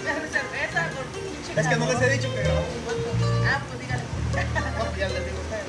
cerveza con Es que no les he dicho que grabamos un dueto. Ah, pues dígale. No, ya les digo a ustedes.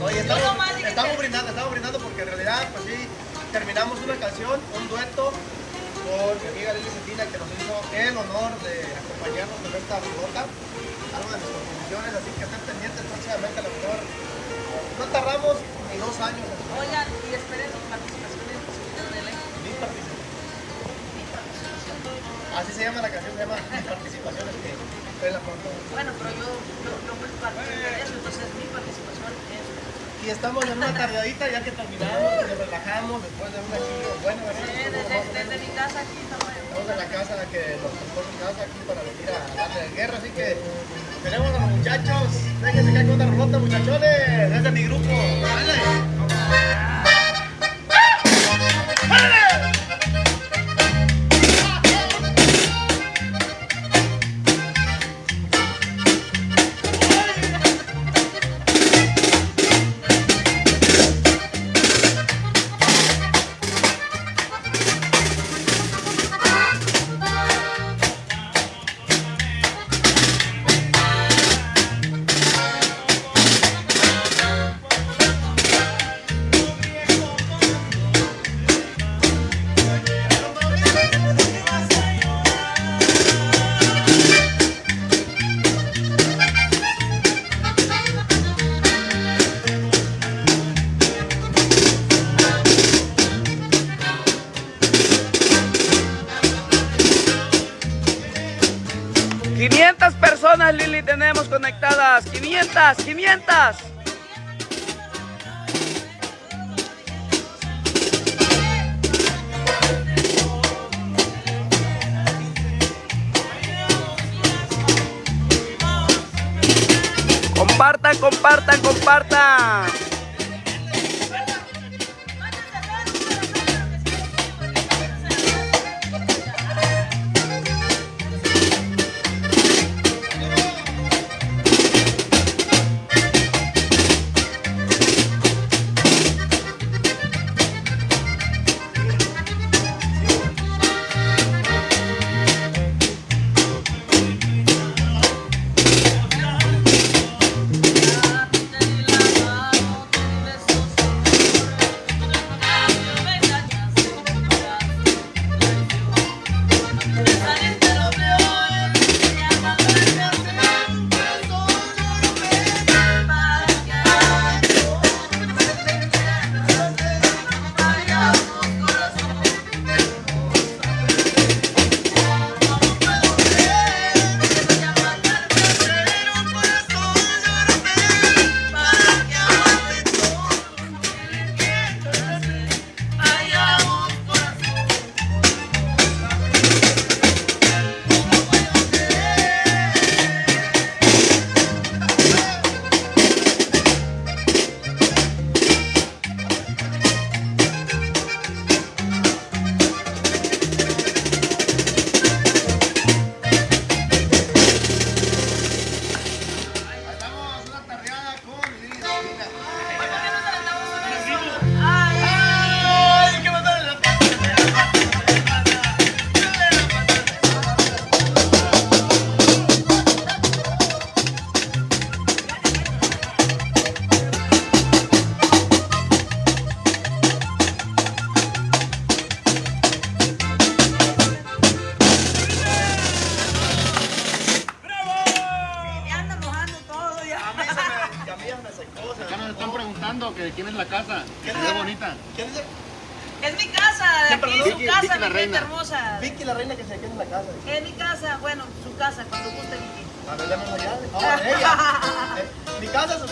No, y estamos, estamos brindando, estamos brindando porque en realidad, pues sí, terminamos una canción, un dueto con mi amiga Lili Cetina que nos hizo el honor de acompañarnos en esta ruta, algo de mis composiciones, así que estén pendientes próximamente a lo mejor. No tardamos ni dos años Oigan, y esperen sus participaciones en el. Así se llama la canción, se llama participaciones que la. Bueno, pero yo, yo, yo fui parte de eso, entonces mi participación es... Y estamos en una tardeadita ya que terminamos, que nos relajamos después de un aquí, bueno, ¿verdad? Sí, desde, desde mi casa aquí estamos en... Estamos en la casa que nos tocó mi casa aquí para venir a darle de guerra, así que tenemos a los muchachos. Déjense caer con una rolota, muchachones. Es de mi grupo. ¡Dale!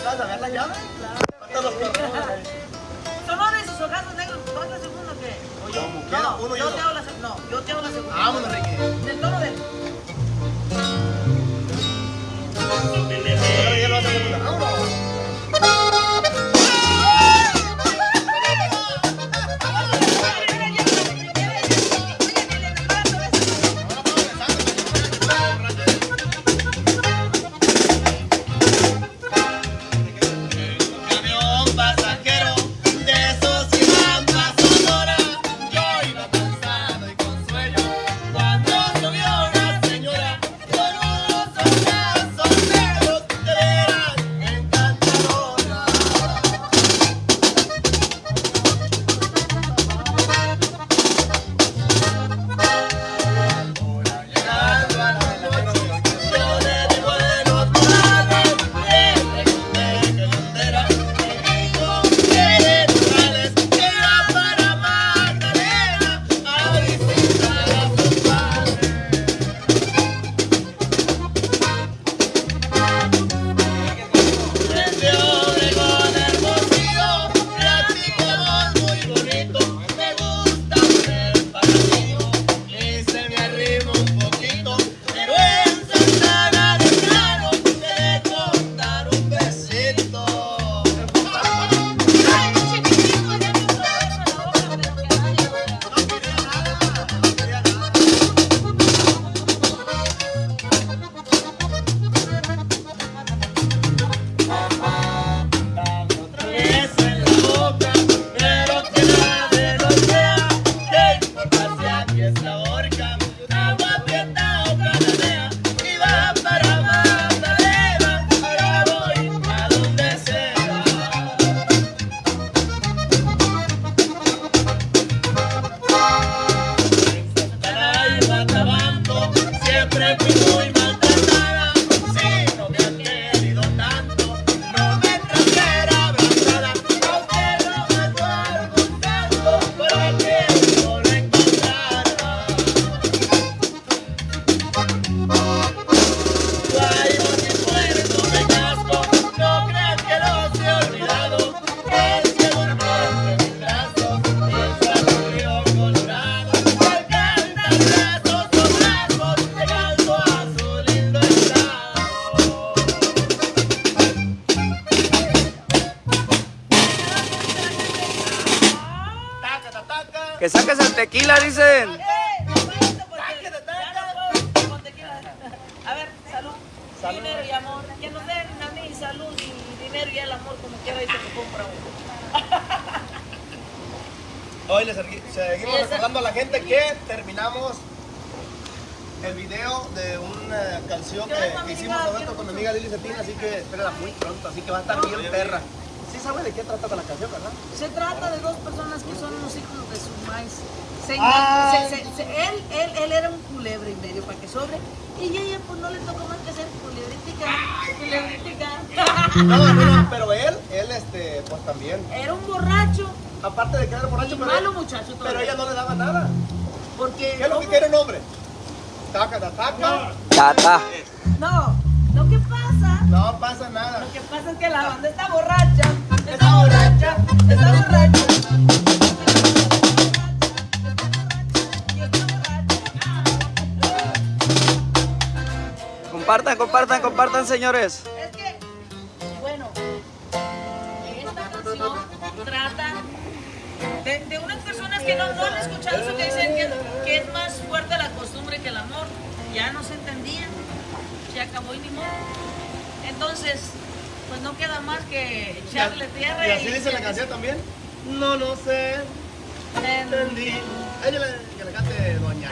Casa, a ver la llave. Son hombres y sus ojazos negros, ¿tú haces segundo o qué? O yo. No, Uno yo te hago la segunda. No, yo te hago la segunda. Vámonos, Ricky. Del tono de. Holy. El amor como quiera y se me compra uno. Hoy les segui- seguimos recordando a la gente que terminamos el video de una canción que, hicimos nosotros con mi amiga Lili Cetina, así que espérenla muy pronto, así que va a estar bien perra. Sí sabe de qué trata la canción, ¿verdad? Se trata de dos personas que son unos hijos de su maíz. Se Ay. engan- se- se- se- él, él, él era un culebre y medio para que sobre. Y ella pues no le tocó más que ser culebrítica. Culebrítica. No, no, no, pero él, él este, pues también. Era un borracho. Aparte de que era borracho, Y pero, malo muchacho pero todavía. ella no le daba nada. Porque. ¿Qué es lo que quiere un hombre? Taca, ta, taca. Tata. No, lo que pasa. No pasa nada. Lo que pasa es que la banda está borracha. Está borracha. Está borracha. Compartan, compartan, compartan, señores. Que no, no han escuchado eso que dicen que, que es más fuerte la costumbre que el amor. Ya no se entendían, se acabó y ni modo. Entonces, pues no queda más que echarle tierra Y así dice la canción también. No, no sé, entendí. Ella que le cante doña.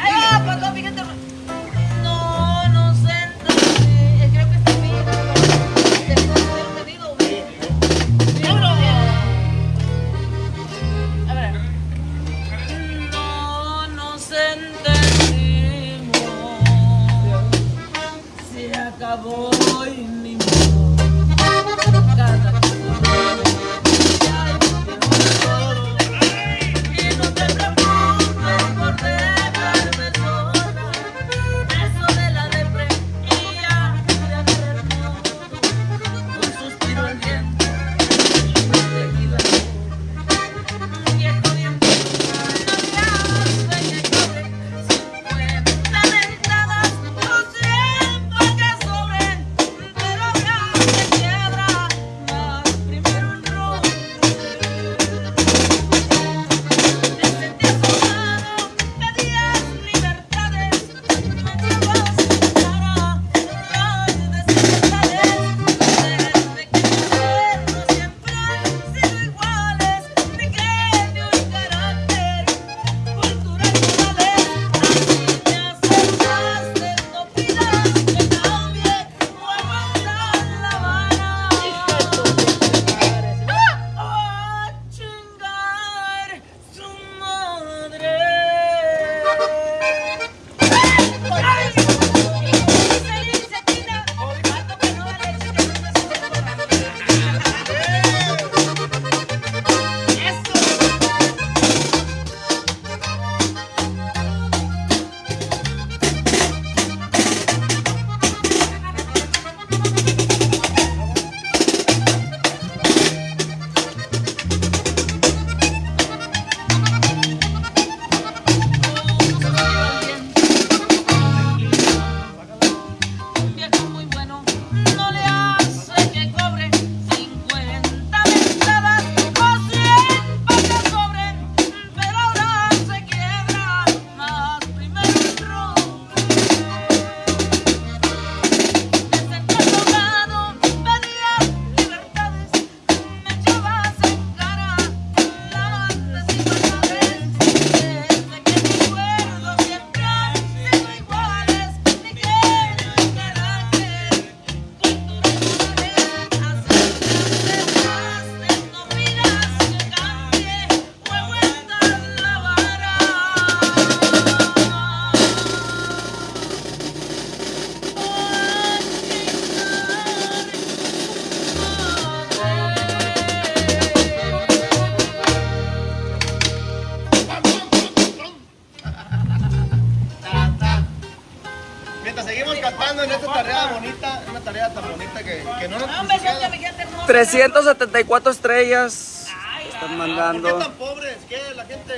374 estrellas. Ay, Están ¿Por qué mandando. tan pobres? ¿Qué? La gente.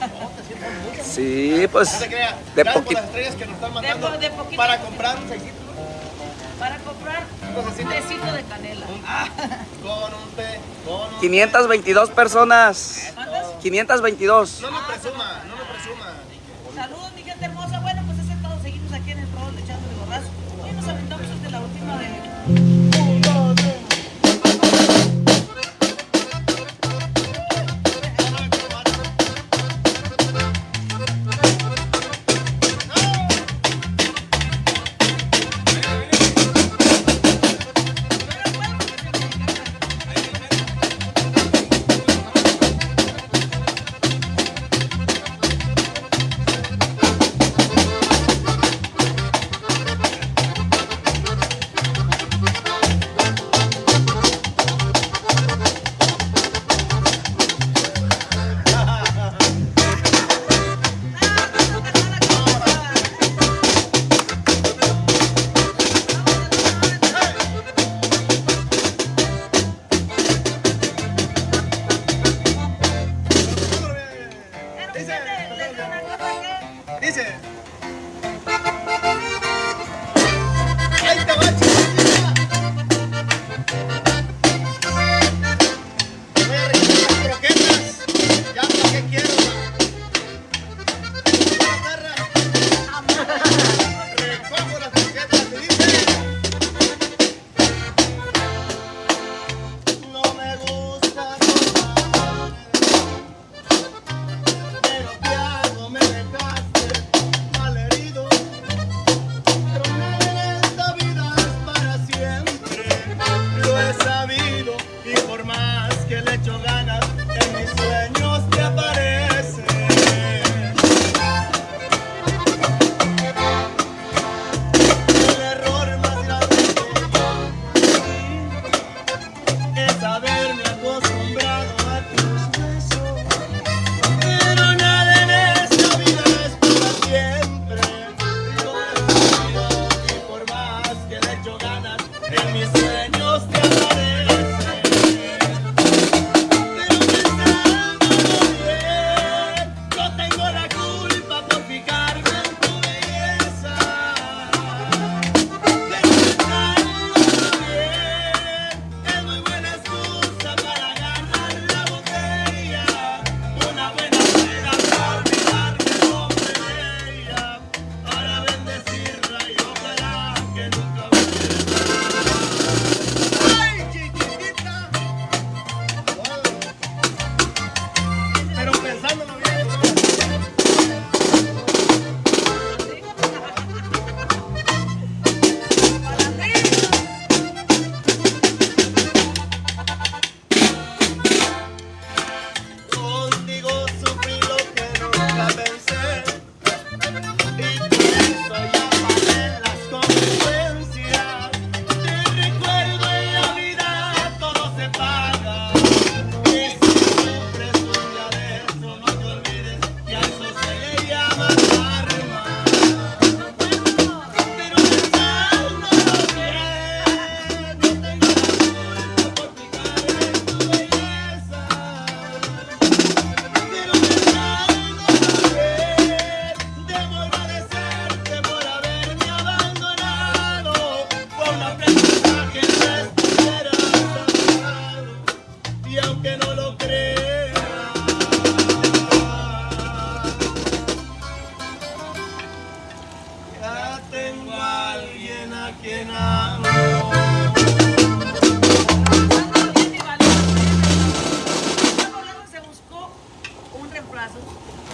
No, te sientas mucho. Sí, pues. No se crea. De poquito. las estrellas que nos están mandando po- de para comprar un seisito Para comprar un tecito de canela. con un té, con un 522 personas. ¿Cuántas? 522. No lo presuma, no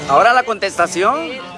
Ahora la contestación.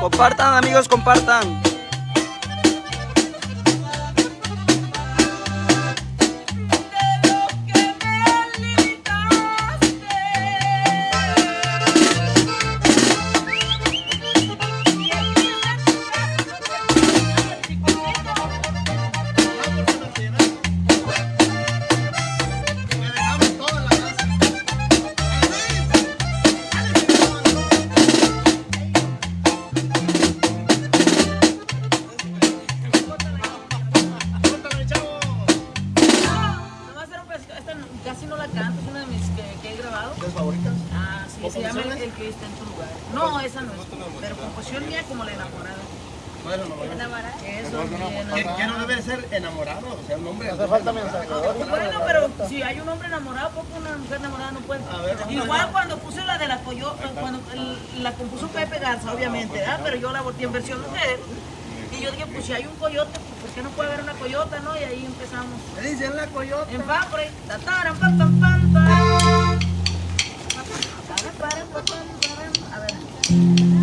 Compartan amigos, compartan. En tu lugar. No, esa no es, pero composición mía como la enamorada. Bueno, no, bueno. Eso es bien. ¿Quién quién no debe ser enamorado? O sea, un hombre. Hace falta mensaje. Bueno, pero si hay un hombre enamorado, ¿por qué una mujer enamorada no puede? Igual cuando puse la de la coyota, cuando la compuso Pepe Garza, obviamente, ¿verdad? Pero yo la volteé en versión mujer. Y yo dije, pues si hay un coyote, pues ¿por qué no puede haber una coyota, no? Y ahí empezamos. Me dicen la coyota. En Fapre, tataran, pam, pam, pam, pam. A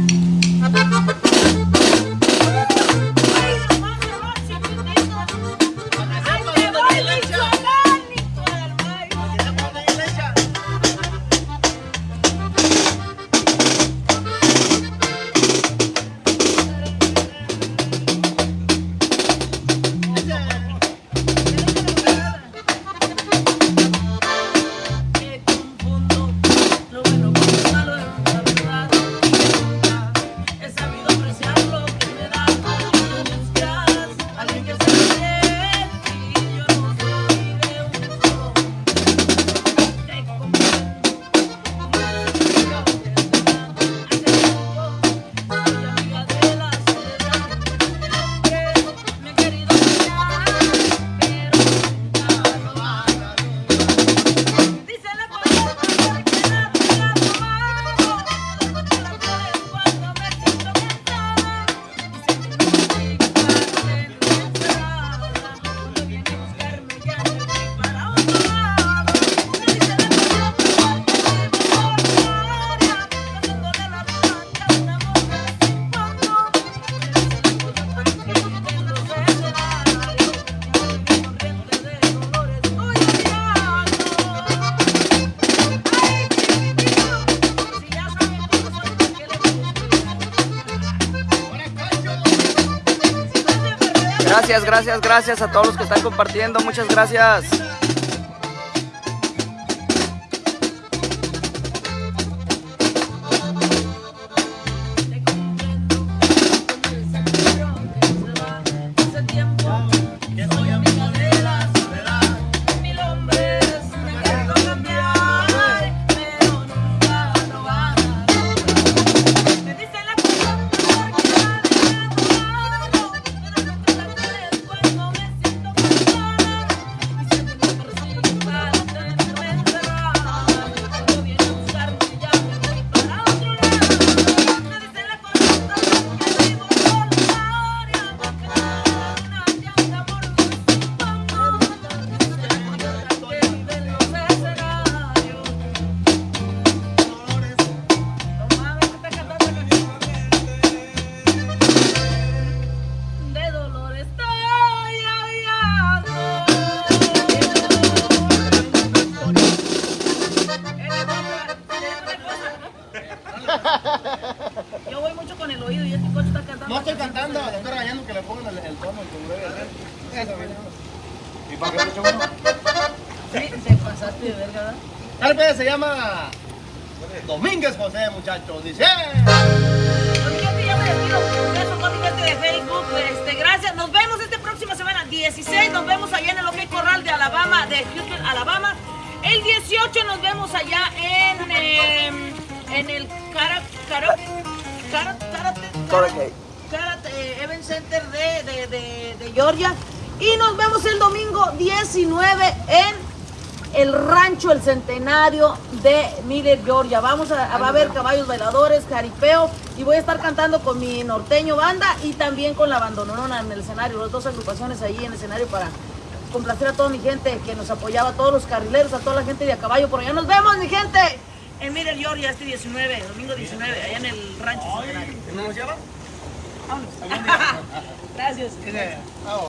Gracias, gracias, a todos los que están compartiendo. Muchas gracias. Dice. Ya me despido. De Facebook. Este, gracias. Nos vemos esta próxima semana. 16 nos vemos allá en el OK Corral de Alabama, de Houston, Alabama. El 18 nos vemos allá en, em, en el Cara, Cara, Cara, Karate, Karate. Karate Event Center de, de, de, de Georgia. Y nos vemos el domingo 19 en el rancho El Centenario de Miller, Georgia. Vamos a, a- va a haber caballos bailadores, jaripeo y voy a estar cantando con mi norteño banda y también con la bandonona en el escenario, las dos agrupaciones ahí en el escenario para complacer a toda mi gente que nos apoyaba, a todos los carrileros, a toda la gente de a caballo por allá. Nos vemos, mi gente, en Miller, Georgia, este 19, domingo 19, allá en el rancho. Gracias.